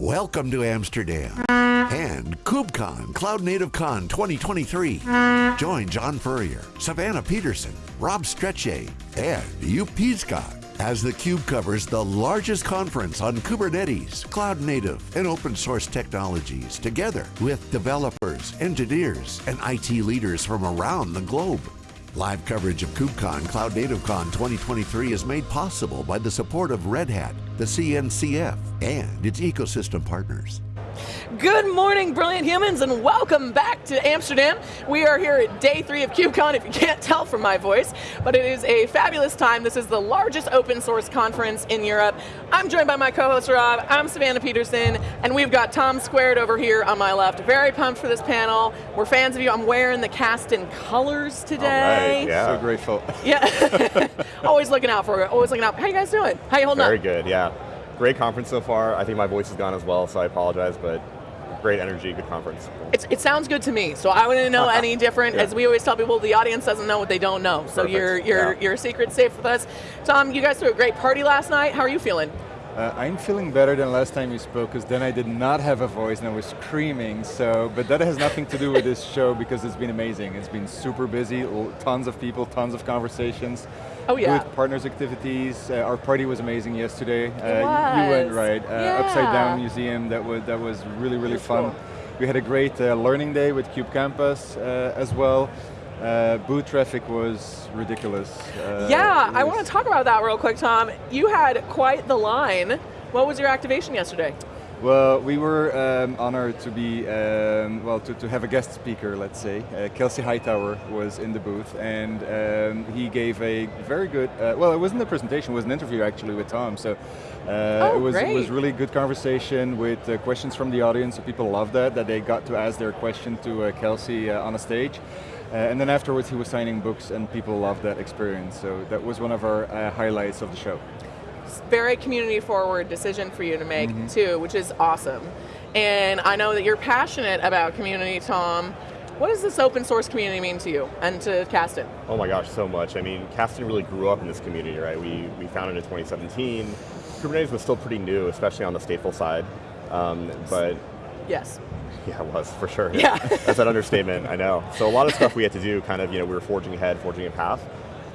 Welcome to Amsterdam and KubeCon Cloud Native Con 2023. Join John Furrier, Savannah Peterson, Rob Strechay, and Joep Piscaer as theCUBE covers the largest conference on Kubernetes, cloud native, and open source technologies together with developers, engineers, and IT leaders from around the globe. Live coverage of KubeCon Cloud Native Con 2023 is made possible by the support of Red Hat, the CNCF, and its ecosystem partners. Good morning, brilliant humans, and welcome back to Amsterdam. We are here at day three of KubeCon, if you can't tell from my voice, but it is a fabulous time. This is the largest open source conference in Europe. I'm joined by my co-host Rob, I'm Savannah Peterson, and we've got Tom Squared over here on my left. Very pumped for this panel. We're fans of you. I'm wearing the Kasten colors today. All right, yeah. So grateful. Yeah, always looking out for it, always looking out. How you guys doing? How you holding Very up? good, yeah. Great conference so far. I think my voice is gone as well, so I apologize, but great energy, good conference. It's, it sounds good to me, so I wouldn't know any different. Yeah. As we always tell people, the audience doesn't know what they don't know. So Perfect, your your yeah. your secret's safe with us. Tom, you guys threw a great party last night. How are you feeling? Uh, I'm feeling better than last time you spoke, because then I did not have a voice and I was screaming, so, but that has nothing to do with this show because it's been amazing. It's been super busy, tons of people, tons of conversations. Oh, yeah. Good partners activities. Uh, our party was amazing yesterday. Uh, y- You went right. Uh, Yeah. Upside Down Museum, that was, that was really, really was fun. cool. We had a great uh, learning day with KubeCampus uh, as well. Uh, booth traffic was ridiculous. Uh, yeah, it I want to talk about that real quick, Tom. You had quite the line. What was your activation yesterday? Well, we were um, honored to be, um, well, to, to have a guest speaker, let's say. Uh, Kelsey Hightower was in the booth, and um, he gave a very good, uh, well, it wasn't a presentation, it was an interview actually with Tom, so uh, Oh, it, was, it was really good conversation with uh, questions from the audience, so people loved that, that they got to ask their question to uh, Kelsey uh, on a stage. Uh, and then afterwards he was signing books and people loved that experience, so that was one of our uh, highlights of the show. It's a very community forward decision for you to make Mm-hmm. too, which is awesome. And I know that you're passionate about community, Tom. What does this open source community mean to you and to Kasten? Oh my gosh, so much. I mean, Kasten really grew up in this community, right? We, we founded in 2017. Kubernetes was still pretty new, especially on the stateful side. Um, but Yes. yeah, it was, for sure. Yeah. That's an understatement, I know. So a lot of stuff we had to do, kind of, you know, we were forging ahead, forging a path.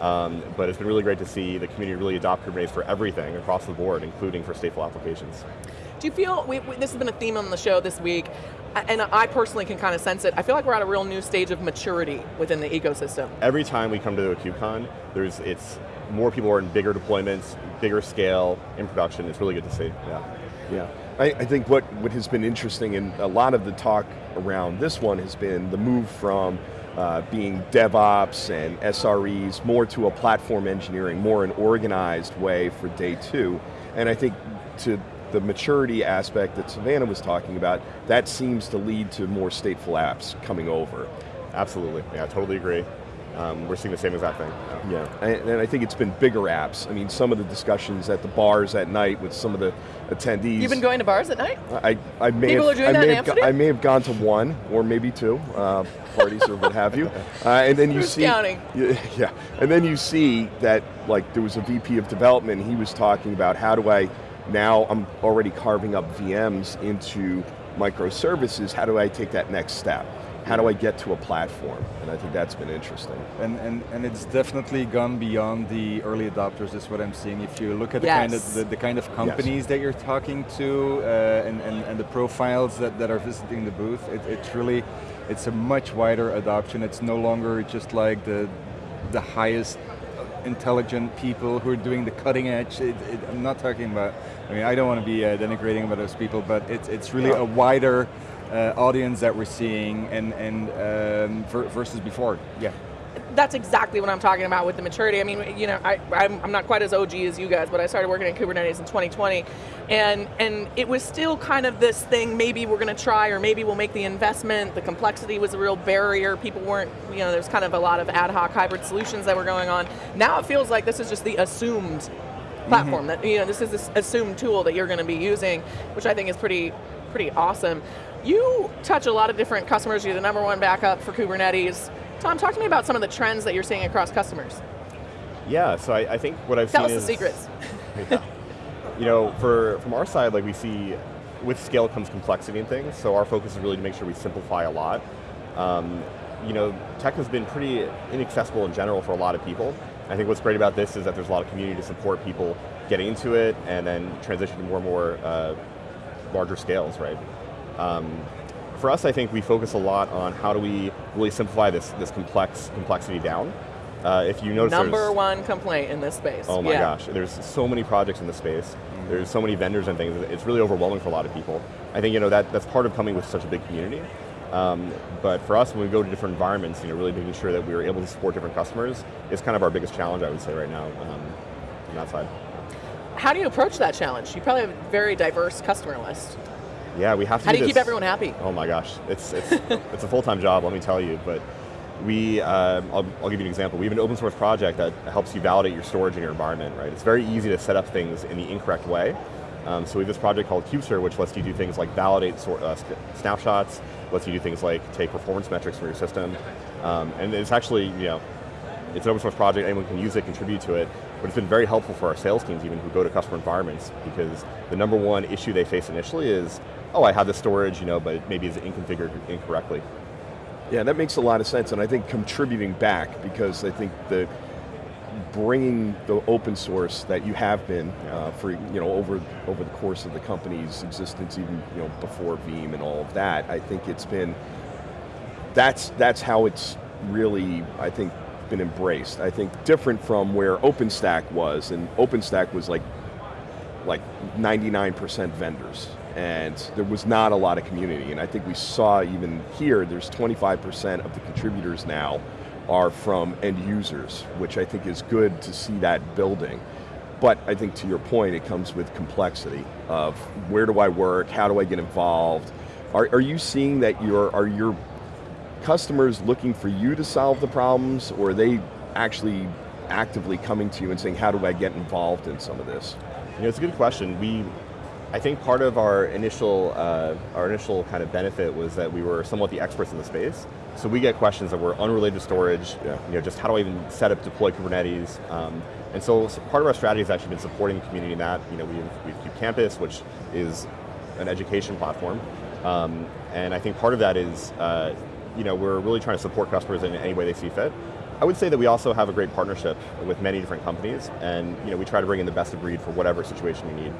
Um, but it's been really great to see the community really adopt Kubernetes for everything across the board, including for stateful applications. Do you feel, we, we- this has been a theme on the show this week, and I personally can kind of sense it, I feel like we're at a real new stage of maturity within the ecosystem. every time we come to a KubeCon, there's it's more people are in bigger deployments, bigger scale in production. It's really good to see. Yeah. Yeah, I, I think what, what has been interesting in a lot of the talk around this one has been the move from uh, being DevOps and SREs more to a platform engineering, more an organized way for day two. And I think to the maturity aspect that Savannah was talking about, that seems to lead to more stateful apps coming over. Absolutely. Yeah, I totally agree. Um, we're seeing the same exact thing. Yeah. Yeah, and, and I think it's been bigger apps. I mean, some of the discussions at the bars at night with some of the attendees. You've been going to bars at night? I, I may People have, are doing I that may in Amsterdam? I may have gone to one or maybe two uh, parties or what have you, uh, and then you Who's see, counting? Yeah, yeah, and then you see that like there was a VP of development. He was talking about how do I now I'm already carving up VMs into microservices. How do I take that next step? How do I get to a platform? And I think that's been interesting. And, and, and it's definitely gone beyond the early adopters is what I'm seeing. If you look at the, kind, of, the, the kind of companies that you're talking to uh, and, and, and the profiles that, that are visiting the booth, it, it's really, it's a much wider adoption. It's no longer just like the, the highest intelligent people who are doing the cutting edge. It, it, I'm not talking about, I mean, I don't want to be uh, denigrating about those people, but it's, it's really a wider uh, audience that we're seeing and, and um, ver versus before. Yeah. That's exactly what I'm talking about with the maturity. I mean, you know, I, I'm, I'm not quite as OG as you guys, but I started working in Kubernetes in 2020, and and it was still kind of this thing. Maybe we're going to try, or maybe we'll make the investment. The complexity was a real barrier. People weren't, you know, there's kind of a lot of ad hoc hybrid solutions that were going on. Now it feels like this is just the assumed platform that you know this is this assumed tool that you're going to be using, which I think is pretty pretty awesome. You touch a lot of different customers. You're the number one backup for Kubernetes. Tom, talk to me about some of the trends that you're seeing across customers. Yeah, so I, I think what I've seen. Tell us the is secrets. You know, for from our side, like we see with scale comes complexity and things, so our focus is really to make sure we simplify a lot. Um, you know, tech has been pretty inaccessible in general for a lot of people. I think what's great about this is that there's a lot of community to support people getting into it and then transition to more and more uh, larger scales, right? Um, for us, I think we focus a lot on how do we really simplify this, this complex complexity down. Uh, if you notice Number one complaint in this space. Oh my yeah. gosh, there's so many projects in the space. There's so many vendors and things. It's really overwhelming for a lot of people. I think you know that that's part of coming with such a big community. Um, but for us, when we go to different environments, you know, really making sure that we are able to support different customers is kind of our biggest challenge, I would say, right now um, on that side. How do you approach that challenge? You probably have a very diverse customer list. Yeah, we have to. How do you this- keep everyone happy? Oh my gosh, it's it's it's a full time job. Let me tell you. But we, uh, I'll, I'll give you an example. We have an open source project that helps you validate your storage in your environment. Right, it's very easy to set up things in the incorrect way. Um, so we have this project called Kubestr, which lets you do things like validate sort, uh, snapshots, lets you do things like take performance metrics from your system, um, and it's actually you know it's an open source project, anyone can use it, contribute to it, but it's been very helpful for our sales teams even who go to customer environments because the number one issue they face initially is, oh, I have the storage, you know, but maybe is inconfigured incorrectly. Yeah, that makes a lot of sense, and I think contributing back because I think the bringing the open source that you have been uh, for you know over over the course of the company's existence, even you know before Veeam and all of that, I think it's been that's that's how it's really I think been embraced. I think different from where OpenStack was, and OpenStack was like like 99% vendors and there was not a lot of community. And I think we saw even here there's 25% of the contributors now are from end users which I think is good to see that building. But I think to your point it comes with complexity of where do I work? How do I get involved? Are, are you seeing that your are your customers looking for you to solve the problems or are they actually actively coming to you and saying how do I get involved in some of this? Know, it's a good question. We, I think part of our initial, uh, our initial kind of benefit was that we were somewhat the experts in the space. So we get questions that were unrelated to storage, Yeah. you know, just how do I even set up, deploy Kubernetes? Um, and so, part of our strategy has actually been supporting the community in that. You know, we have, we have KubeCampus, which is an education platform. Um, and I think part of that is, uh, you know, we're really trying to support customers in any way they see fit. I would say that we also have a great partnership with many different companies, and you know, we try to bring in the best of breed for whatever situation you need.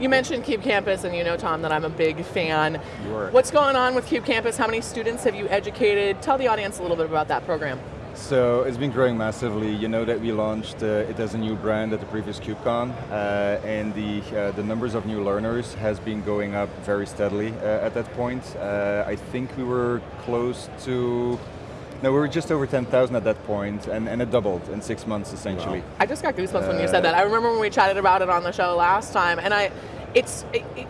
You mentioned KubeCampus, and you know, Tom, that I'm a big fan. You are. What's going on with KubeCampus? How many students have you educated? Tell the audience a little bit about that program. So it's been growing massively. You know that we launched uh, it as a new brand at the previous KubeCon, uh, and the uh, the numbers of new learners has been going up very steadily uh, at that point. Uh, I think we were close to. No, we were just over 10,000 at that point, and, and it doubled in six months essentially. I just got goosebumps when you Uh, said that. I remember when we chatted about it on the show last time, and I, it's, it, it-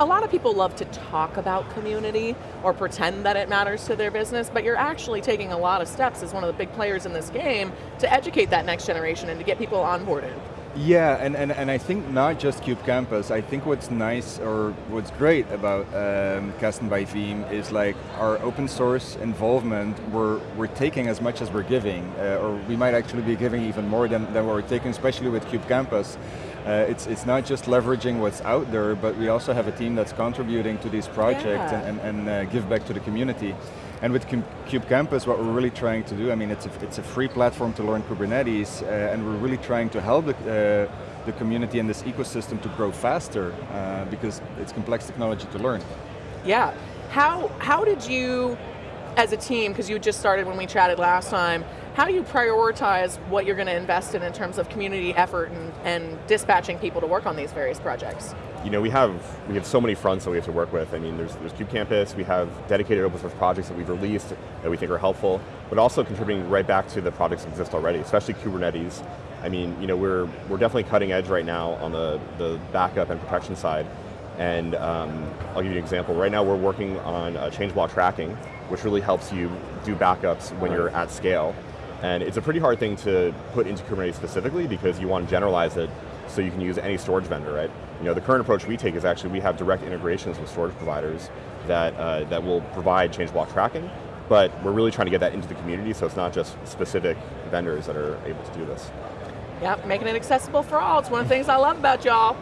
a lot of people love to talk about community or pretend that it matters to their business, but you're actually taking a lot of steps as one of the big players in this game to educate that next generation and to get people onboarded. Yeah, and, and, and I think not just KubeCampus. I think what's nice or what's great about um, Kasten by Veeam is like our open source involvement, we're, we're taking as much as we're giving, uh, or we might actually be giving even more than, than we're taking, especially with KubeCampus. Uh, it's, it's not just leveraging what's out there, but we also have a team that's contributing to these projects Yeah. and, and, and uh, give back to the community. And with KubeCampus, what we're really trying to do, I mean, it's a, it's a free platform to learn Kubernetes, uh, and we're really trying to help the, uh, the community and this ecosystem to grow faster, uh, because it's complex technology to learn. Yeah. How how did you, as a team, because you just started when we chatted last time, how do you prioritize what you're going to invest in in terms of community effort and, and dispatching people to work on these various projects? You know, we have we have so many fronts that we have to work with. I mean, there's there's KubeCampus. We have dedicated open source projects that we've released that we think are helpful, but also contributing right back to the projects that exist already, especially Kubernetes. I mean, you know, we're we're definitely cutting edge right now on the the backup and protection side. And um, I'll give you an example. Right now, we're working on uh, change block tracking, which really helps you do backups when you're at scale. And it's a pretty hard thing to put into Kubernetes specifically because you want to generalize it so you can use any storage vendor, right? You know, the current approach we take is actually we have direct integrations with storage providers that, uh, that will provide change block tracking, but we're really trying to get that into the community so it's not just specific vendors that are able to do this. Yep, making it accessible for all. It's one of the things I love about y'all.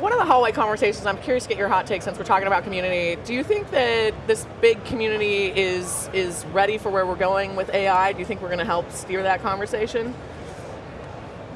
One of the hallway conversations, I'm curious to get your hot take since we're talking about community. Do you think that this big community is is ready for where we're going with AI? Do you think we're going to help steer that conversation?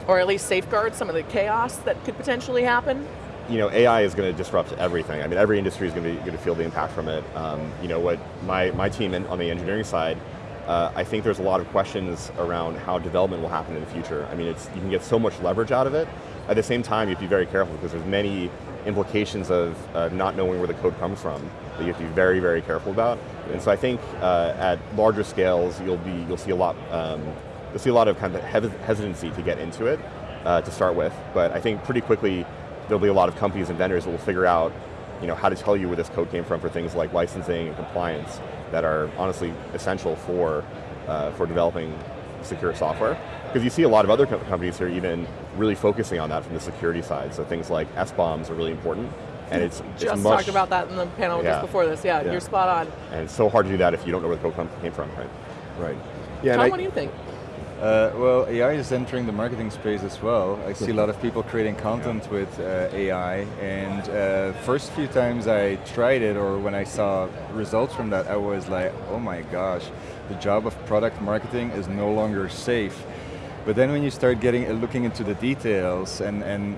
Or at least safeguard some of the chaos that could potentially happen? you know, AI is going to disrupt everything. I mean, every industry is going to be going to feel the impact from it. Um, you know, what my, my team in, on the engineering side, uh, I think there's a lot of questions around how development will happen in the future. I mean, it's, you can get so much leverage out of it. At the same time, you have to be very careful because there's many implications of uh, not knowing where the code comes from that you have to be very, very careful about. And so I think uh, at larger scales, you'll be you'll see a lot um, you'll see a lot of kind of hesitancy to get into it uh, to start with. But I think pretty quickly there'll be a lot of companies and vendors that will figure out you know, how to tell you where this code came from for things like licensing and compliance that are honestly essential for, uh, for developing secure software. Because you see a lot of other co companies here even really focusing on that from the security side. So things like SBOMs are really important. And it's, just it's much, talked about that in the panel yeah. just before this. Yeah, yeah, you're spot on. And it's so hard to do that if you don't know where the code came from, right? Right. Yeah. Tom, I, what do you think? Uh, well, AI is entering the marketing space as well. I see a lot of people creating content with uh, AI, and uh, first few times I tried it, or when I saw results from that, I was like, oh my gosh, the job of product marketing is no longer safe. But then when you start getting uh, looking into the details, and, and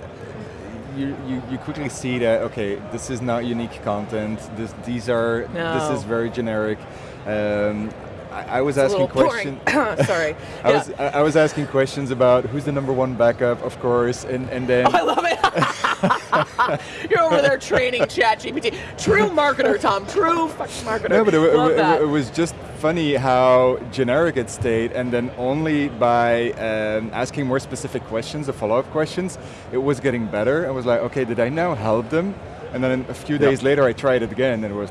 you, you, you, quickly see that, okay, this is not unique content, this, these are, no. this is very generic. Um, I, I was asking questions. Sorry. I yeah. was I, was asking questions about who's the number one backup, of course, and and then. Oh, I love it. You're over there training ChatGPT. True marketer, Tom. True fucking marketer. No, but it, it, it, it, was just funny how generic it stayed, and then only by um, asking more specific questions, the follow-up questions, it was getting better. I was like, okay, did I now help them? And then a few days yep. later, I tried it again, and it was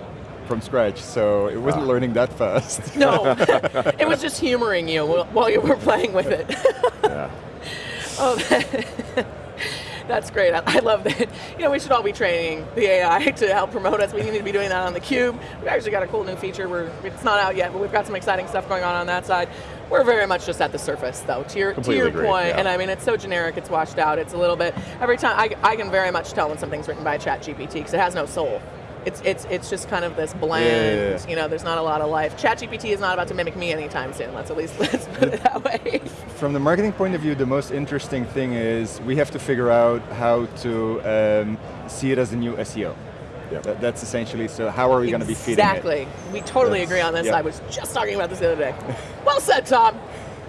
from scratch, so it wasn't ah. learning that fast. No, it was just humoring you while you were playing with it. yeah. Oh, that's great. I, I, love that. You know, we should all be training the AI to help promote us. We need to be doing that on the Cube. We've actually got a cool new feature. Where it's not out yet, but we've got some exciting stuff going on on that side. We're very much just at the surface, though. To your Completely to your point, yeah. and I mean, it's so generic. It's washed out. It's a little bit every time. I, I can very much tell when something's written by ChatGPT because it has no soul it's it's it's just kind of this bland. Yeah, yeah, You know, there's not a lot of life. ChatGPT is not about to mimic me anytime soon. Let's at least let's put it that way. From the marketing point of view, the most interesting thing is we have to figure out how to um, see it as a new SEO. Yeah. That, that's essentially, so how are we going to be feeding it? Exactly. We totally that's, agree on this. I was just talking about this the other day. well said, Tom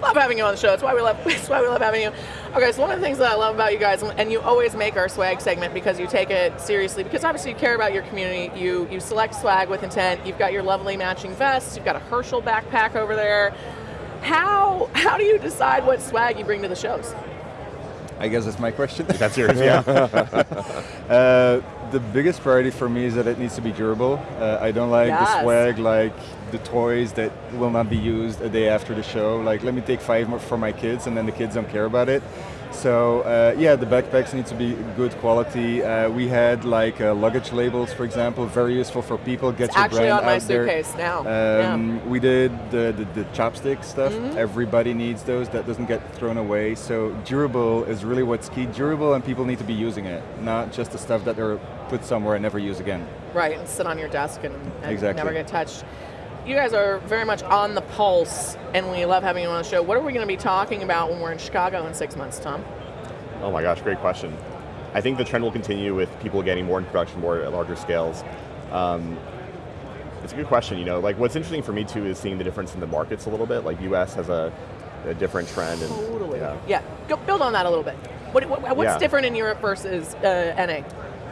love having you on the show. It's why we love. It's why we love having you. Okay, so one of the things that I love about you guys, and you always make our swag segment because you take it seriously. Because obviously you care about your community. You you select swag with intent. You've got your lovely matching vests. You've got a Herschel backpack over there. How how do you decide what swag you bring to the shows? I guess that's my question. That's yours, yeah. uh, the biggest priority for me is that it needs to be durable. Uh, I don't like yes. the swag like the toys that will not be used a day after the show. Like, let me take five more for my kids, and then the kids don't care about it. So uh, yeah, the backpacks need to be good quality. Uh, we had like uh, luggage labels, for example, very useful for people. Get it's your actually brand on my out suitcase there. now. Um, yeah. We did the, the, the chopstick stuff. Mm -hmm. Everybody needs those. That doesn't get thrown away. So durable is really what's key. Durable, and people need to be using it, not just the stuff that they're put somewhere and never use again. Right, and sit on your desk and, and exactly. never get touched you guys are very much on the pulse, and we love having you on the show. What are we going to be talking about when we're in Chicago in six months, Tom? Oh my gosh, great question. I think the trend will continue with people getting more in production, more at larger scales. Um, it's a good question. You know, like what's interesting for me too is seeing the difference in the markets a little bit. Like U.S. has a, a different trend. And, totally. Yeah. yeah. Go build on that a little bit. What, what, what's yeah. different in Europe versus uh, NA?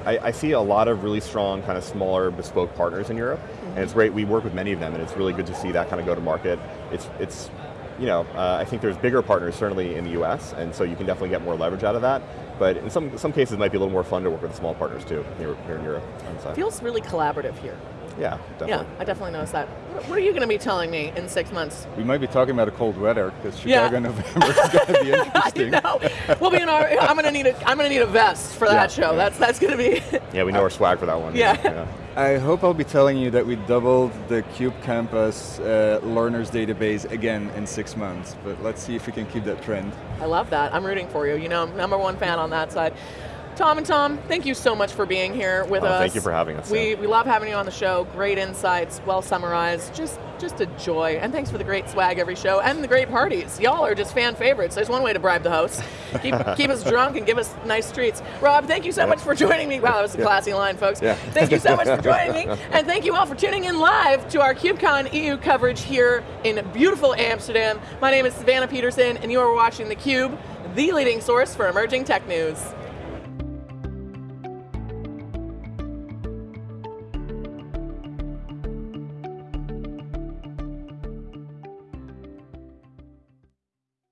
I, I, see a lot of really strong kind of smaller bespoke partners in Europe, mm -hmm. and it's great. We work with many of them, and it's really good to see that kind of go to market. It's it's you know, uh, I think there's bigger partners certainly in the US, and so you can definitely get more leverage out of that. But in some, some cases, it might be a little more fun to work with small partners too, here, here in Europe. Feels really collaborative here. Yeah, definitely. Yeah, I definitely noticed that. What are you going to be telling me in six months? We might be talking about a cold weather because Chicago yeah. November is going to be interesting. I know. We'll be in our. I'm going to need a. I'm going to need a vest for that yeah, show. Yeah. That's that's going to be. yeah, we know our swag for that one. Yeah. yeah. I hope I'll be telling you that we doubled the KubeCampus uh, learners database again in six months, but let's see if we can keep that trend. I love that. I'm rooting for you. You know, I'm number one fan on that side. Tom and Tom, thank you so much for being here with Oh, us. thank you for having us, We, Sam. we love having you on the show. Great insights, well summarized. Just just a joy. And thanks for the great swag every show and the great parties. Y'all are just fan favorites. There's one way to bribe the hosts. Keep, keep us drunk and give us nice treats. Rob, thank you so much for joining me. Wow, that was a classy line, folks. Yeah. Thank you so much for joining me. And thank you all for tuning in live to our KubeCon EU coverage here in beautiful Amsterdam. My name is Savannah Peterson, and you are watching theCUBE, the leading source for emerging tech news.